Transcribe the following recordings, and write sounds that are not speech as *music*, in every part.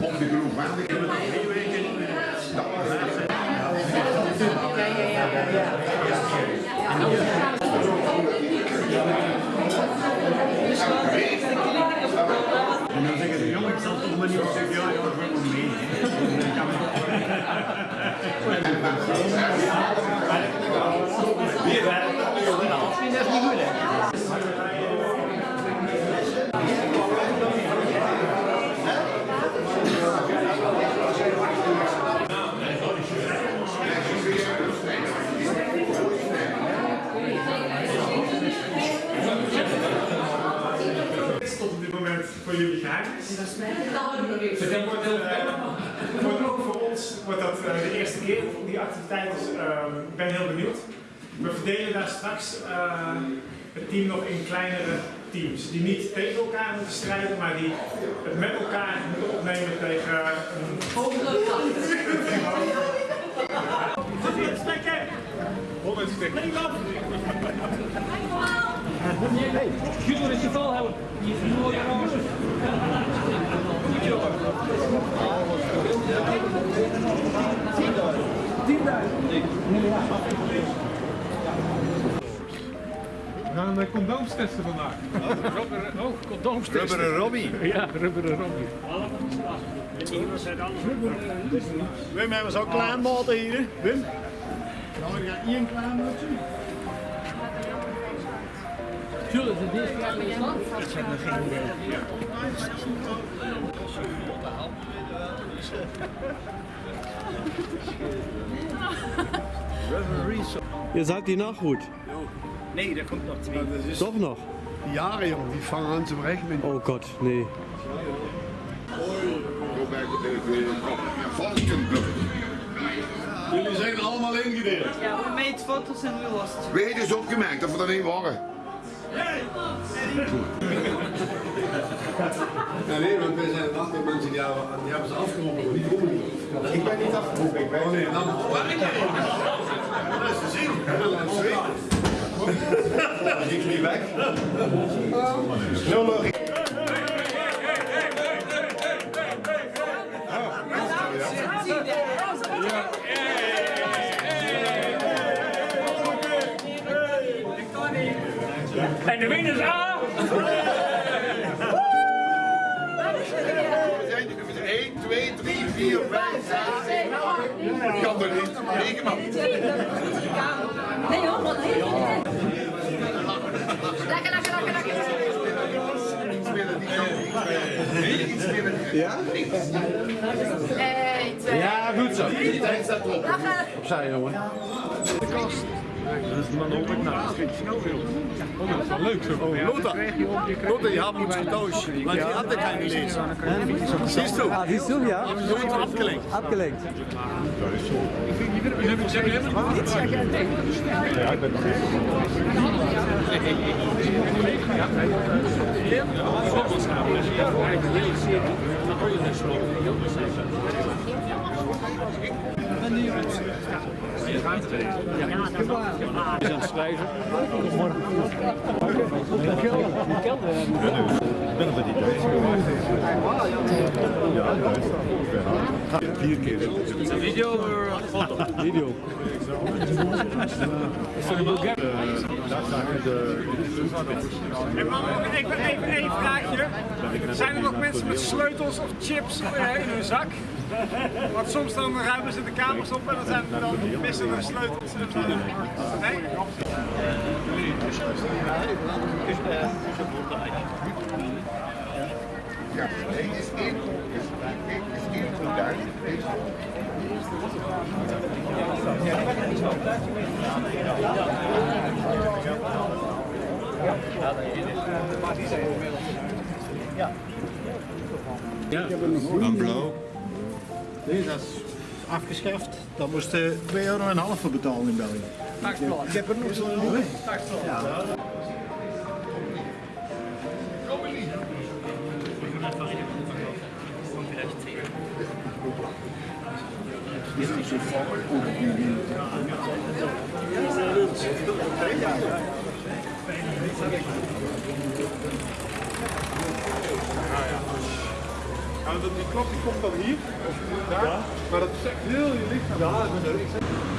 Om de groep aan te En dan zeggen ze, jongen, ik zal toch maar niet zeggen, ja, ja, ik wil mee. tot op dit moment voor jullie geheim is. Het wordt, eh, voor ons wordt dat eh, de eerste keer, die activiteit. Dus ehm, ik ben heel benieuwd. We verdelen daar straks eh, het team nog in kleinere teams. Die niet tegen elkaar moeten strijden, maar die het met elkaar moeten opnemen tegen een Stekken! 100 stekken. Judo is je volhouden. Je is een mooie roze. We gaan een condooms testen vandaag. Oh, condooms testen. Rubberen Robbie. Ja, rubberen Robbie. Wim hebben ze ook klein maten hier. Wim? Nou, ik ga één klein maatje. Zullen ze dit jaar in stand? Ihr seid die Nachhut. Nee, dat komt nog twee. Doch noch. Jaren jong, die vangen aan te rekenen. Oh Gott, nee. Jullie zijn allemaal ingedeeld. Ja, we made foto's en we lost. Weet dus opgemerkt dat we dat niet waren. Ja, nee, want wij zijn een aantal mensen die hebben, die hebben ze afgeroepen, maar niet omgeroepen. Ik ben niet afgeroepen, ik ben Oh nee, dan waar ik Dat is te zien. Dat is Ik niet weg. Zo logisch. En de winnaar is A. We zijn er 1, 2, 3, 4, 5, 6, 7, 8. Kan er niet. 9 man. Nee hoor, goed. Lekker, lekker, lekker, lekker. Ja? links. 1, 2, Ja, goed zo. Die tijd staat erop. lachen. Opzij, jongen. Dat is dan ook nou, dat is snel. Oh, dat is wel leuk zo. Oh, Lothar. Lothar, je hebt ons getauscht. Want die ik keine lezen. Siehst du? Ah, siehst du, ja? Du bist abgelenkt. Abgelenkt. Is aan het schrijven. Vier keer. Video of foto? Video. Daar zagen de... En dan nog even, even één vraagje. Zijn er nog mensen met sleutels of chips eh, in hun zak? Want soms dan ruimen ze de kamers op en dan, zijn, dan missen er sleutels. Nee? Ja, nee, is. Is is één goed duidelijk. Een blauw. Nee, dat is afgeschaft. Daar moest je 2,5 euro voor betalen in België. Ik heb er nog zo'n Nou, dat, die klok die komt dan hier, of daar, maar dat is echt heel je lichaam. Ja,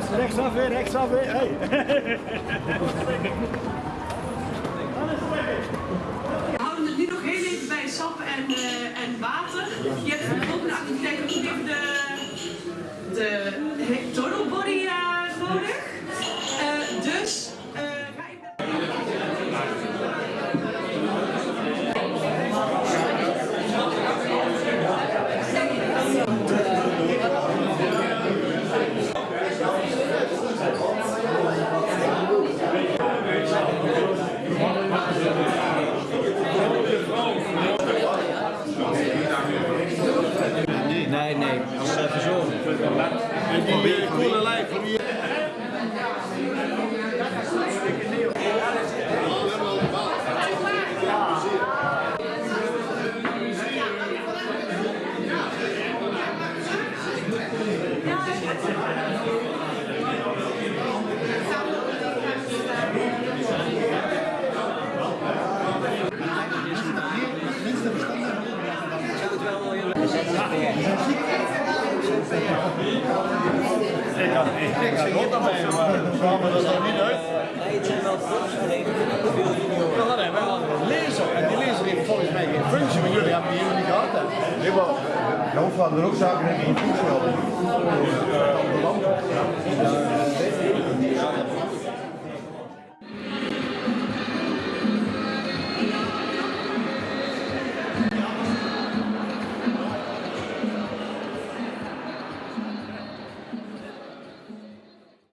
jongens, rechtsaf weer, rechtsaf weer. Hey. *laughs* We houden het nu nog heel even bij sap en, eh, en water. Je hebt voor de volgende activiteit ook even de, de total body eh, nodig. Eh, dus eh, ga even... Nee, nee, dat is even zo. En die uh, koele lijf van hier. Ik zit hier dan bij, maar kwamen er dan niet uit. Nee, het veel junioren. We een lezer en die lezer heeft volgens mij geen functie, maar jullie hebben die hier niet gehad. Nee, maar Jan van er ook zaken in die voetbal.